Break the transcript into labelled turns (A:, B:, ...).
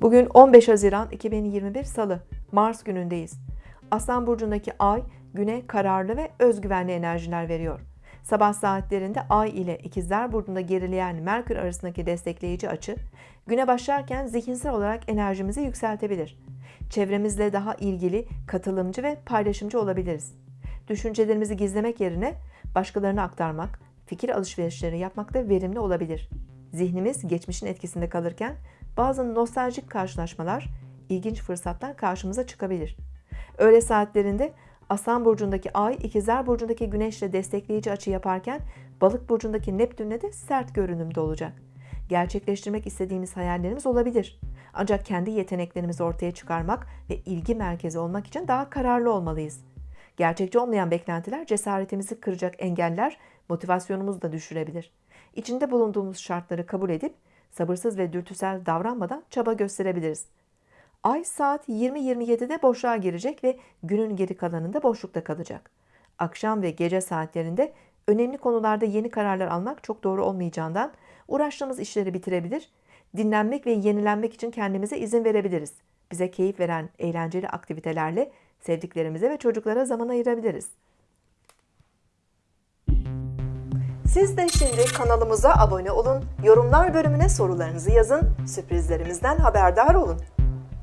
A: Bugün 15 Haziran 2021 Salı, Mars günündeyiz. Aslan burcundaki Ay, güne kararlı ve özgüvenli enerjiler veriyor. Sabah saatlerinde Ay ile İkizler burcunda gerileyen Merkür arasındaki destekleyici açı, güne başlarken zihinsel olarak enerjimizi yükseltebilir. Çevremizle daha ilgili, katılımcı ve paylaşımcı olabiliriz. Düşüncelerimizi gizlemek yerine başkalarına aktarmak, fikir alışverişleri yapmak da verimli olabilir. Zihnimiz geçmişin etkisinde kalırken bazı nostaljik karşılaşmalar, ilginç fırsatlar karşımıza çıkabilir. Öğle saatlerinde Aslan burcundaki Ay, İkizler burcundaki Güneşle destekleyici açı yaparken Balık burcundaki Neptünle de sert görünümde olacak. Gerçekleştirmek istediğimiz hayallerimiz olabilir. Ancak kendi yeteneklerimizi ortaya çıkarmak ve ilgi merkezi olmak için daha kararlı olmalıyız. Gerçekçi olmayan beklentiler cesaretimizi kıracak engeller motivasyonumuzu da düşürebilir. İçinde bulunduğumuz şartları kabul edip sabırsız ve dürtüsel davranmadan çaba gösterebiliriz. Ay saat 20.27'de boşluğa girecek ve günün geri kalanında boşlukta kalacak. Akşam ve gece saatlerinde önemli konularda yeni kararlar almak çok doğru olmayacağından uğraştığımız işleri bitirebilir, dinlenmek ve yenilenmek için kendimize izin verebiliriz. Bize keyif veren eğlenceli aktivitelerle sevdiklerimize ve çocuklara zaman ayırabiliriz. Siz de şimdi kanalımıza abone olun, yorumlar bölümüne sorularınızı yazın, sürprizlerimizden haberdar olun.